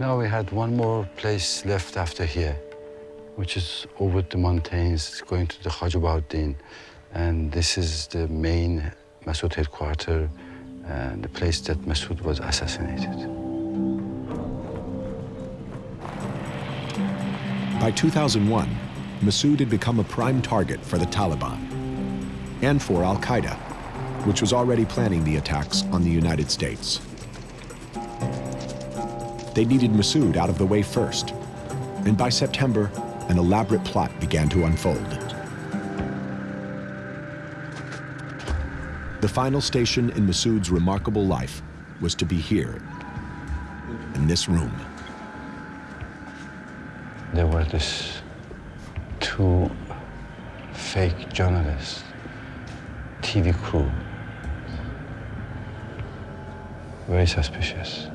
Now we had one more place left after here, which is over the mountains, going to the Khwaja Bahauddin. And this is the main Massoud headquarters, and the place that Massoud was assassinated. By 2001, Massoud had become a prime target for the Taliban and for al-Qaeda, which was already planning the attacks on the United States. They needed Massoud out of the way first, and by September, an elaborate plot began to unfold. The final station in Massoud's remarkable life was to be here, in this room. There were these two fake journalists, TV crew, very suspicious.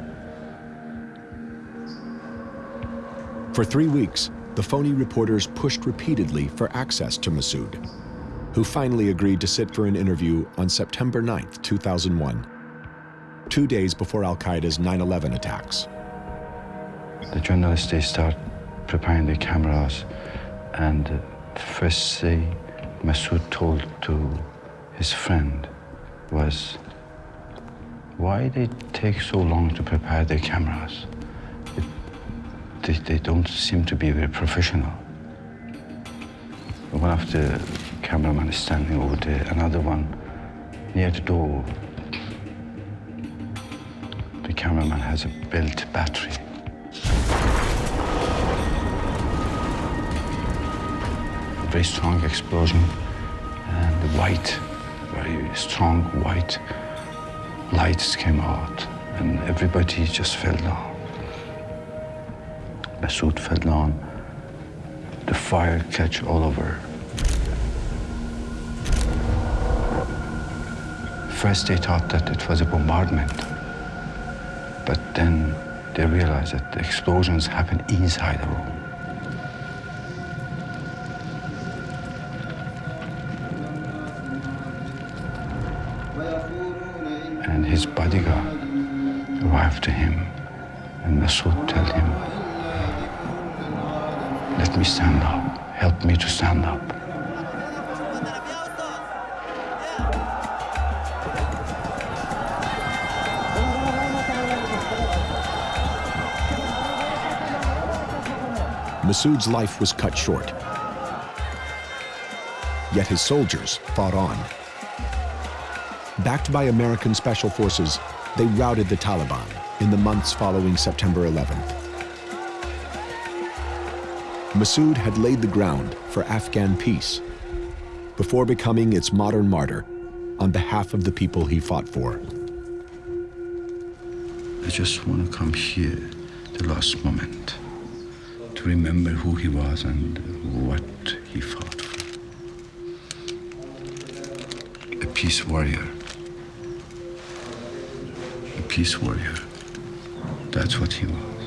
For three weeks, the phony reporters pushed repeatedly for access to Massoud, who finally agreed to sit for an interview on September 9, 2001, two days before al-Qaeda's 9-11 attacks. The journalists, they start preparing the cameras, and uh, first thing Massoud told to his friend was, why they take so long to prepare their cameras? They, they don't seem to be very professional. One of the cameramen is standing over there, another one near the door. The cameraman has a built battery. A very strong explosion and the white, very strong white lights came out and everybody just fell down. Massoud fell down. The fire catch all over. First they thought that it was a bombardment, but then they realized that the explosions happened inside the room. And his bodyguard arrived to him, and Massoud told him, let me stand up. Help me to stand up. Massoud's life was cut short. Yet his soldiers fought on. Backed by American special forces, they routed the Taliban in the months following September 11th. Massoud had laid the ground for Afghan peace before becoming its modern martyr on behalf of the people he fought for. I just want to come here, the last moment, to remember who he was and what he fought for. A peace warrior. A peace warrior. That's what he was.